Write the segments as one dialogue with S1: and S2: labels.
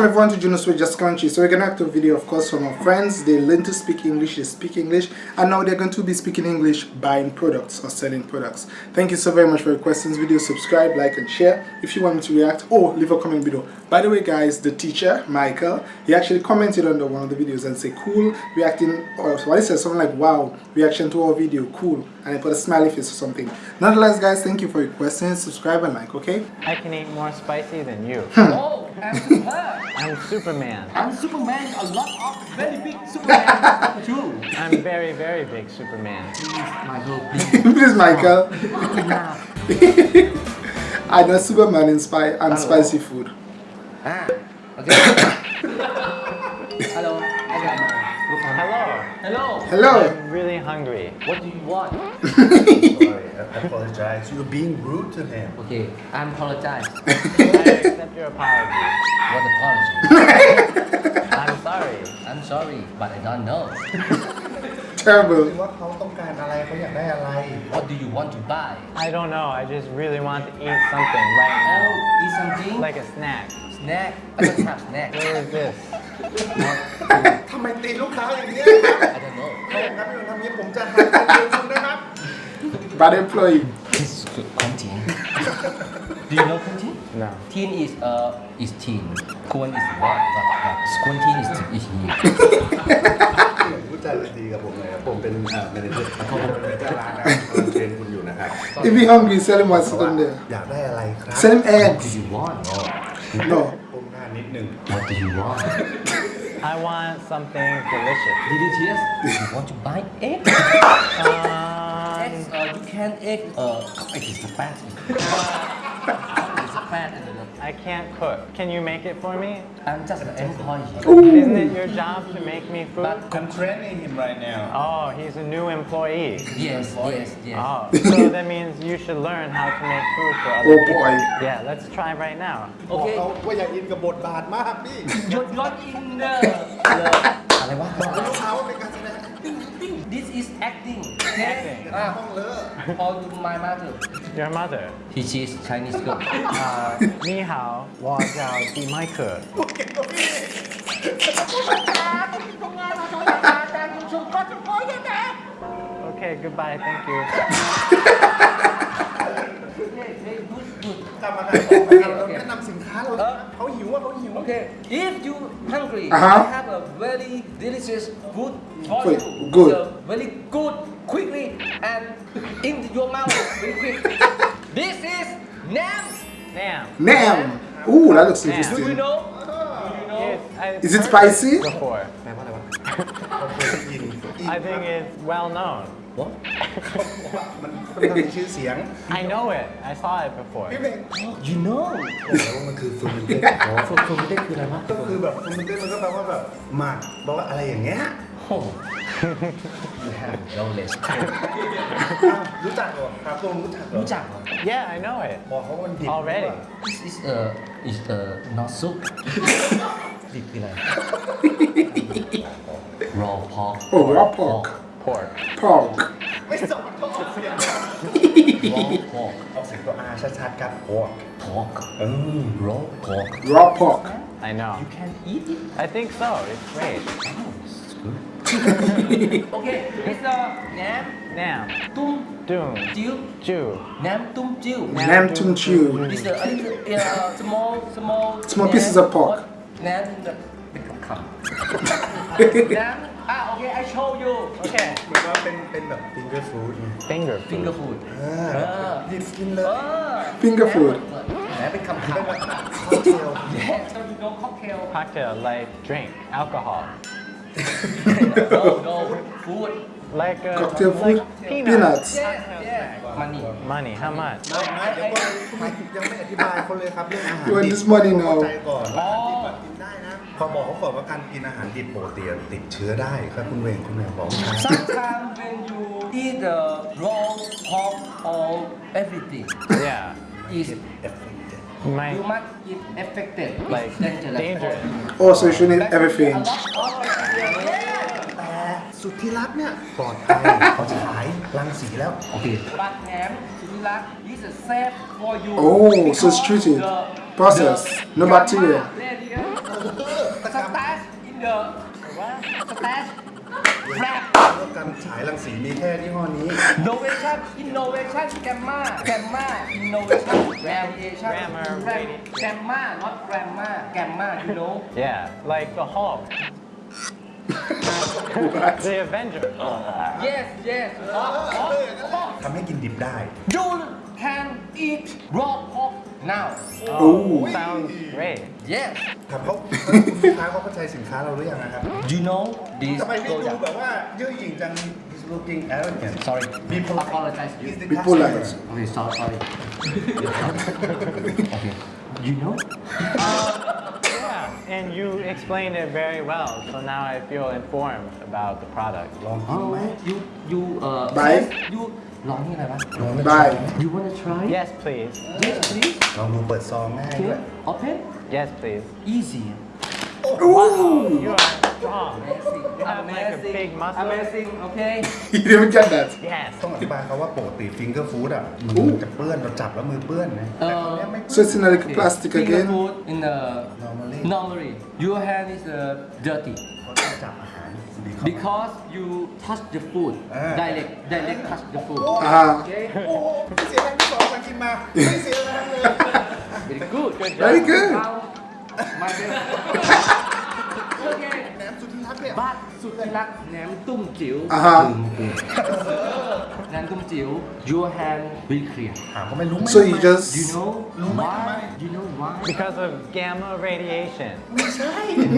S1: Welcome everyone to Juno's with Just Country. So we're gonna have a video of course from our friends. They learn to speak English, they speak English, and now they're going to be speaking English buying products or selling products. Thank you so very much for requesting this video. Subscribe, like, and share if you want me to react or leave a comment below. By the way guys, the teacher, Michael, he actually commented under one of the videos and say cool reacting or what he said something like wow reaction to our video, cool. And I put a smiley face or something. Nonetheless guys, thank you for requesting, subscribe and like, okay?
S2: I can eat more spicy than you. Hmm.
S3: Oh. I'm super.
S2: I'm Superman.
S3: I'm Superman. A lot of very big Superman too.
S2: I'm very, very big Superman.
S3: Michael,
S1: Please Michael. I know Superman in spi and spicy food.
S3: Ah, okay. Hello. Okay.
S2: Hello.
S3: Hello.
S1: Hello.
S2: I'm really hungry.
S3: What do you want?
S4: Sorry, I apologize. You're being rude to him.
S3: Okay, I apologize.
S2: I accept your apology.
S3: What apology?
S2: I'm sorry.
S3: I'm sorry, but I don't know.
S1: Terrible.
S4: ว่าเขาต้องการอะไรเขาอยากได้อะไร
S3: What do you want to buy?
S2: I don't know. I just really want to eat something right
S3: Oh,
S2: now.
S3: eat something.
S2: Like a snack.
S3: snack. I don't have snack.
S2: What is this?
S4: ทำไมตีลูกค้าอย่างนี้ย
S3: I don't know.
S4: ครับถ้าไม่ทำอย่างนี้ผมจะหักเงินเดือนคุณนะครับ
S1: Bad employee.
S3: This is good content. do you know content?
S2: No.
S3: Teen is uh is teen. Quan is what? What? What? Squinting is is here.
S4: พูดจาดีกับผมเลยครับผมเป็นเอ่อแมเนเจอร์ผมเป็นเจ้าร้านนะครับกำลังเทรนคุณอยู่นะครับ
S1: If he hungry, sell him what's on there.
S4: อยากได้อะไรครับ
S1: Sell him
S3: What do
S1: eggs.
S3: you want? Oh,
S1: No.
S4: ก้มหน้านิดนึง
S3: what do you want?
S2: I want something delicious.
S3: Delicious. You want to buy egg?
S2: Um,
S3: Eggs. Uh, you can egg. Uh, it is the fat. it's a fat. and the-
S2: I can't cook. Can you make it for me?
S3: I'm just an employee.
S2: Isn't it your job to make me food?
S3: But
S4: I'm training him right now
S2: Oh, he's a new employee.
S3: yes, yes, yes.
S2: Oh, so that means you should learn how to make food for other
S1: Oh
S2: people.
S1: boy.
S2: Yeah, let's try right now.
S4: บอก
S3: Okay.
S4: เขาว่าอย่าอินกับบทบาทมากพี่
S3: You're not in the. the อ อะไรวะ?
S4: บอกกับลูกค้าว่าเป็นการแสดง acting acting
S3: This is acting อ่ะ
S4: ห้องเลอะ
S3: All ah, ah. my mother.
S2: Your mother?
S3: He is Chinese girl.
S2: Ah. อ่านี่หาววอจาว
S4: ดีไมเคิลโอเคโอเคโอเค goodbye thank you. ครับเราแนะนำสินค้าเรานะเขาหิวว่าเขาหิว
S3: Okay, if you hungry,
S1: Uh-huh.
S3: I have a very delicious food for
S1: Food,
S3: you.
S1: good.
S3: It's a very good, quickly and into your mouth very quick. this is nam.
S2: Damn.
S1: Nam. Ooh, that looks
S3: Do you
S1: interesting.
S3: know? Do you know?
S2: Yes, I-
S1: Is it spicy?
S2: Before.
S4: แปลว่าอะไรวะเขาเคยได้ยิน
S2: I think it's well known.
S3: What?
S4: มันค่อนข้างมีชื่อเสียง
S2: I know it. I saw it before.
S4: พี่เมง
S3: You know?
S4: บอกแล้วว่ามันคือฟูมิเต็ด
S3: อ๋อฟูฟูมิเต้คืออะไรวะ
S4: ก็คือแบบฟูมิเต็ดมันก็แปลว่าแบบหมักบอกว่าอะไรอย่างเงี้ย
S3: Oh. you have knowledge.
S4: อ้าวรู้จักเหรอครับตรงรู้จักเหรอ
S3: รู้จักเหรอ
S2: Yeah, I know it.
S4: บอกเขาว่ามันดิบ
S2: Already.
S3: This is a is a not soup. ดิบคืออะไร raw pork.
S1: Oh, raw pork.
S2: Pork.
S1: Pork.
S4: ไม่สอนเขาออกเสียง
S3: raw pork.
S4: ออกเสียงตัวอาชัดๆครับพวก
S3: pork.
S4: เออ
S3: raw pork.
S1: Raw pork.
S2: I know.
S3: You can eat it.
S2: I think so. It's great.
S3: Oh, this is good. okay, it's a nam
S2: Nam.
S3: tum
S2: Doom.
S3: jiu.
S2: Jew.
S3: Nam tum jiu.
S1: Nam tum chew.
S3: It's a, a little, uh, small, small.
S1: Small
S3: nam.
S1: pieces of pork.
S3: Nam the big cup. Nam. Ah, okay, I show you.
S2: Okay.
S4: เหมือนว่าเป็นเป็นแบบฟิงเกอร์ฟู้ด
S2: Finger food.
S3: Finger food.
S4: หยิบกินเลย
S3: Uh,
S1: Finger food.
S3: แหมเป็นคำถาม
S4: ค็อกเทล
S3: Yes, so you know cocktail.
S2: Cocktail like drink. Alcohol.
S3: no, no, food.
S2: Like uh,
S1: Cocktail food.
S2: Like peanuts.
S1: Peanuts.
S3: Yes, yes. Money.
S2: Money. How much?
S4: ไม่ไม่เดี๋ยวก่อนยังไม่อธิบายเขาเลยครับเรื่องอาหาร
S1: You want
S4: ดิบ
S1: this money
S4: เข้า
S1: now?
S4: ใจก่อนว่าอาห พอบอกเขาก่อนว่าการกินอาหารดิบโปรตีนติดเชื้อได้ครับคุณเวงคุณเวงบอกครับ
S3: Sometimes when you eat the raw pork or everything,
S2: Yeah.
S3: is
S2: You might.
S3: you must eat affected. It's
S2: Like
S3: dangerous.
S2: dangerous.
S1: Oh, so you should eat everything.
S3: A lot of bacteria.
S4: แต่สุดที่รักเนี่ยปลอดภัยเขาฉายรังสีแล้ว
S3: Okay. But ham, sulilat is a safe for you.
S1: Oh, so it's
S3: because
S1: treated.
S3: the-
S1: Process.
S3: the
S1: No bacteria.
S3: Gamma radiation stash in the stash wrap
S4: ว่าการฉายรังสีมีแค่ยี่ห้อนี้
S3: innovation innovation gamma gamma innovation radiation
S2: Grammar,
S3: Ram-
S2: radi-
S3: gamma not grammar gamma you know
S2: Yeah, like the Hulk. the Avenger.
S3: yes yes hot hot hot
S4: ทำให้กินดิบได้
S3: you can eat raw pork now
S2: Oh, sounds great.
S3: yes
S4: ถามเขาคุณลูกค้าเขาเข้าใจสินค้าเราหรือยังนะครับ
S3: you know this
S4: ทำไมพี่ดู
S3: product
S4: แบบว่าเย่อหยิ่งจัง he's looking arrogant
S3: sorry
S4: Be polite.
S3: apologize you
S4: He's the
S1: Be polite.
S4: customer.
S3: okay sorry sorry okay you know
S2: Yeah, and you explained it very well, so now I feel informed about the product.
S4: ลองกิน
S3: oh
S4: ไหม
S3: you you uh
S1: Bye.
S3: you ลองนี่อะไรวะ
S4: ลองไหม
S1: Bye.
S3: you wanna try
S2: Yes, please.
S3: yes please
S4: ลองดูเปิดซองง่ายด้วย
S3: okay open
S2: Yes, please.
S3: easy
S2: Wow, you are strong.
S3: amazing
S2: You have like a
S3: amazing
S2: big muscle.
S3: amazing okay
S1: You didn't get that.
S2: Yes.
S4: ต้องอธิบายเขาว่าปกติฟิงเกอร์ฟู้ดอะมือจะเปื้อนเราจับแล้วมือเปื้อนนะแต่คราวเนี้ยไม่เปื้
S1: So
S4: อน
S1: it's in like plastic
S3: Finger
S1: again.
S3: food in the
S4: Normally.
S3: normally your hand is uh, dirty
S4: เขาต้องจับอาหารดีเขา
S3: because you touch the food
S4: Ah.
S3: direct direct touch the food
S1: Ah,
S3: okay
S4: โอ้โหไม่เสียแรงที่สองมากินมาไม่เสียแรงเลย
S3: very good
S2: Good job.
S1: very good.
S4: แหนมสุดที่รักเนี่ย
S3: บ้านสุดที่รักแหนมตุ้มจิ๋ว
S1: อ่าฮะ
S3: แหนมตุ้มจิ๋ว your hand very clear
S4: ถามเขาไม่รู้ไหม
S1: so you just
S3: you know
S4: รู้ไหมทำไม
S3: why you know why
S2: Because of gamma radiation.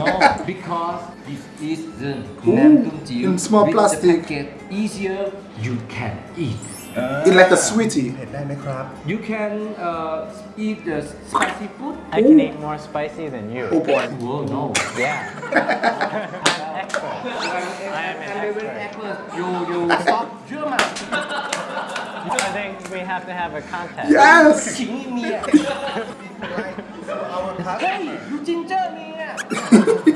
S3: no because this is the แหนมตุ้มจิ๋ว
S1: in small
S3: with the
S1: plastic.
S3: packet easier you can eat
S1: eat like a sweetie.
S4: เผ็ดได้ไหมครับ
S3: you can uh, eat the spicy food
S2: I can eat more spicy than you.
S1: Oh boy.
S3: Whoa, no
S2: Yeah. I'm expert. I am an
S3: I'm very
S2: expert.
S3: expert. You you stop German.
S2: I think we have to have a contest.
S1: Yes.
S3: 请你
S4: our cup
S3: Hey, you ginger me.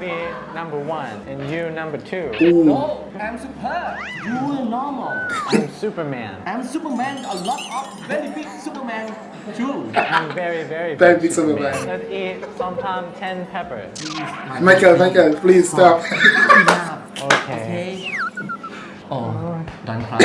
S2: I will be number one and you number two.
S3: No, I'm super. You are normal.
S2: I'm Superman.
S3: I'm Superman. A lot of very big Superman too.
S2: I'm very, very
S1: Very big
S2: big.
S1: Superman.
S2: Let's eat sometimes 10 peppers.
S1: Michael, Michael, please stop.
S3: Enough.
S2: Okay.
S3: Okay. Oh, don't cry.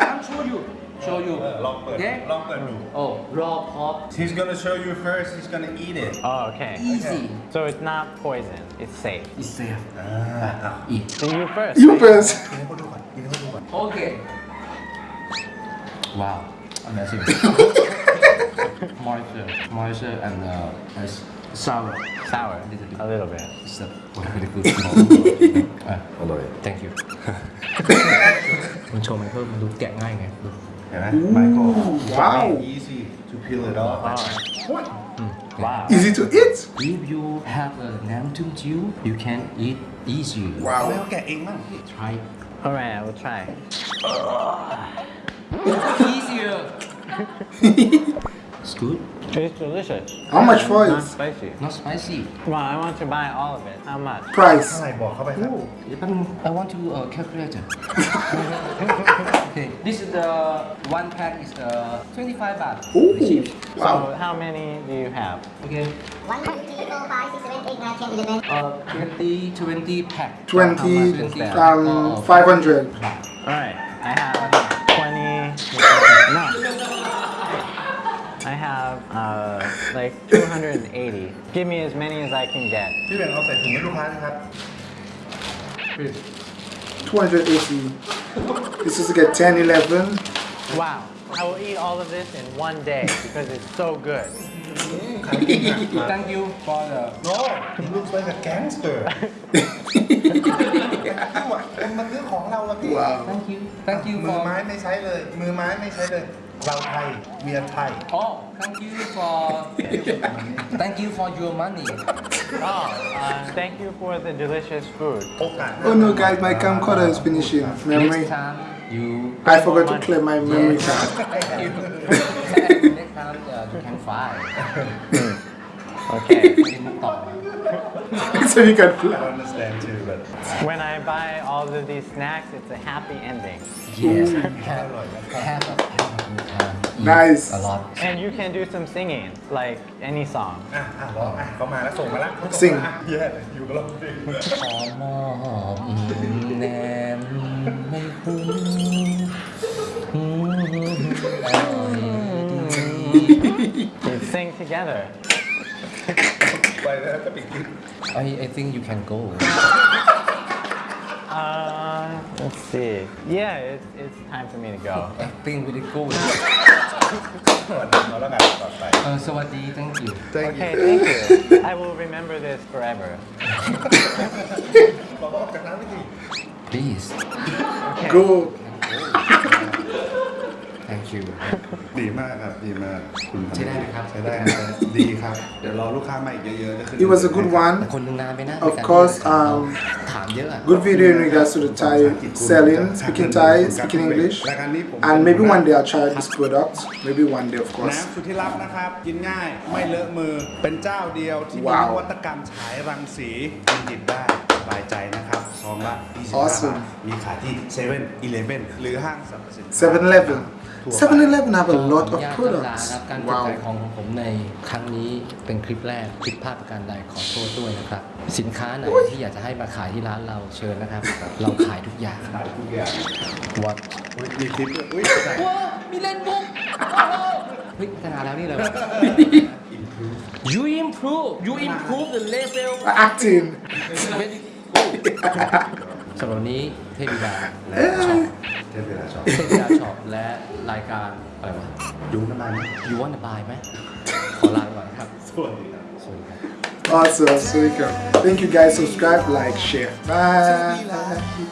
S3: I'll show you Show you.
S4: ลองเปิด
S3: Okay.
S4: ลองเปิดดู
S3: Oh, raw pork.
S4: He's gonna show you first he's gonna eat it
S2: Oh, okay.
S3: Easy.
S2: So it's not poison. It's safe.
S3: It's safe.
S4: อ่าอ่ะ
S3: Eat.
S2: Then you first.
S1: You
S2: right?
S1: first.
S4: กินให้เขาดูก่อนกินให้เขาดูก่อน
S3: Okay. Wow. Amazing. moisture, moisture and uh, s- sour.
S2: Sour. A little bit.
S3: It's a very good. uh,
S4: อร่อย
S3: thank you. มันโชว์มันเพิ่มมันดูแกะง่ายไงดู
S4: เห็นไหมไมเคิล
S1: Wow.
S4: easy to peel it off
S2: Wow.
S1: Easy to eat.
S3: If you have a nam tum jiu, you can eat easy.
S4: เอาแล้วแกะเองมั่ง
S3: Try
S2: All right, I will try.
S3: easier. It's good.
S2: It's delicious.
S1: How much for it?
S2: Not spicy.
S3: Not spicy.
S2: Come on, I want to buy all of it. How much? Price.
S4: เท่าไหร่บอกเขาไปครับ
S3: I want to uh, calculator. okay, this is the one pack is the 25 baht.
S1: Ooh.
S3: Cheap.
S2: So how many do you have?
S3: Okay. 1, 20, 20 pack.
S1: 20, um, 500.
S2: Alright, I have like 280. Give me as many as I can get.
S4: พี่แบงค์เอาใส่ถุงให้ลูกค้านะครับ
S1: 280. This is to get 10, 11.
S2: Wow. I will eat all of this in one day because it's so good.
S3: Thank you for the
S4: โน้ he looks like a gangster คนมาซื้อของเราละพี่
S1: Wow.
S3: Thank you. Thank you
S4: มือ
S3: for
S4: ไม้ไม่ใช้เลย มือไม้ไม่ใช้เลย เราไทยเมียไทย
S3: Oh, thank you for thank you for your money.
S2: Oh, uh, thank you for the delicious food.
S4: โอกาส
S1: Oh no, guys, my camcorder is finishing. Memory.
S3: Next time you
S1: I forgot to clear my memory card.
S3: thank you. Next time uh, you can fly.
S2: Okay,
S1: so you can
S4: plan.
S1: I
S4: understand too, but...
S2: When I buy all of these snacks, it's a happy ending.
S3: Yes.
S1: nice.
S3: A lot.
S2: And you can do some singing, like any song.
S1: Sing.
S3: Yeah, you love
S2: sing. Sing together.
S3: I, I think you can go.
S2: Uh, let's see. Yeah, it's, it's time for me to go.
S3: I Acting really good. uh, so what do you thank you?
S2: Thank okay, you. thank you. I will remember this forever.
S3: Please.
S1: Go.
S3: thank you
S4: ดีมากครับ ดีมากคุณ
S3: ใช้ได้ไหมครับ
S4: ใช้ได้ครับดีครับ เดี๋ยวรอลูกค้ามาอีกเยอะๆจะขึ้น
S1: It was a good
S3: แต่
S1: one.
S3: คนหนึ่งนานไปนะ
S1: Of
S3: ในการ
S1: course,
S3: ที่จะ
S1: um,
S3: ถามเยอะอะ
S1: Good video in regards to the Thai selling, speaking Thai, speaking English. And maybe one day I'll try this product. Maybe one day, of course.
S4: น้ำสุดที่รักนะครับ กินง่ายไม่เลอะมือเป็นเจ้าเดียวที่มี
S1: ว้าวน
S4: วัตกรรมฉายรังสีกินดิบได้สบายใจนะครับซ องละ25
S1: Awesome
S4: บาทมีขายที่7 e เ e ่ e อหรือห้างสรรพสินค้า
S1: 7 Eleven. 7 Eleven have a lot
S3: ขอ
S1: of
S3: อนุญาต
S1: products.
S3: ครับการจัด
S1: Wow.
S3: ขายของของผมในครั้งนี้เป็นคลิปแรกผิดพลาดประการใดขอโทษด้วยนะครับ สินค้าไหนที่อยากจะให้มาขายที่ร้านเราเชิญนะครับ เราขายทุกอย่าง
S4: ขายทุกอย่าง
S3: What
S4: อุ๊ยมีคลิปด้วยอุ้ยใส่
S3: ว้ามีเล่นบุกเฮ้ยขนาดแล้วนี่เลย You improve you improve the level
S1: Acting.
S3: Very good สำหรับวันนี้เทพบิดาและช็อป
S4: เทปเวลาชอบ
S3: เทพบิดาช็อปและรายการอะไรวะ
S4: ยุ้งน้ำมัน
S3: You want to buy ไหมขอลาไปก่อนครับ
S4: สวัสดีครับ
S3: สวัสดีครับ
S1: Awesome. So you can. Thank you guys. Subscribe, like, share. Bye.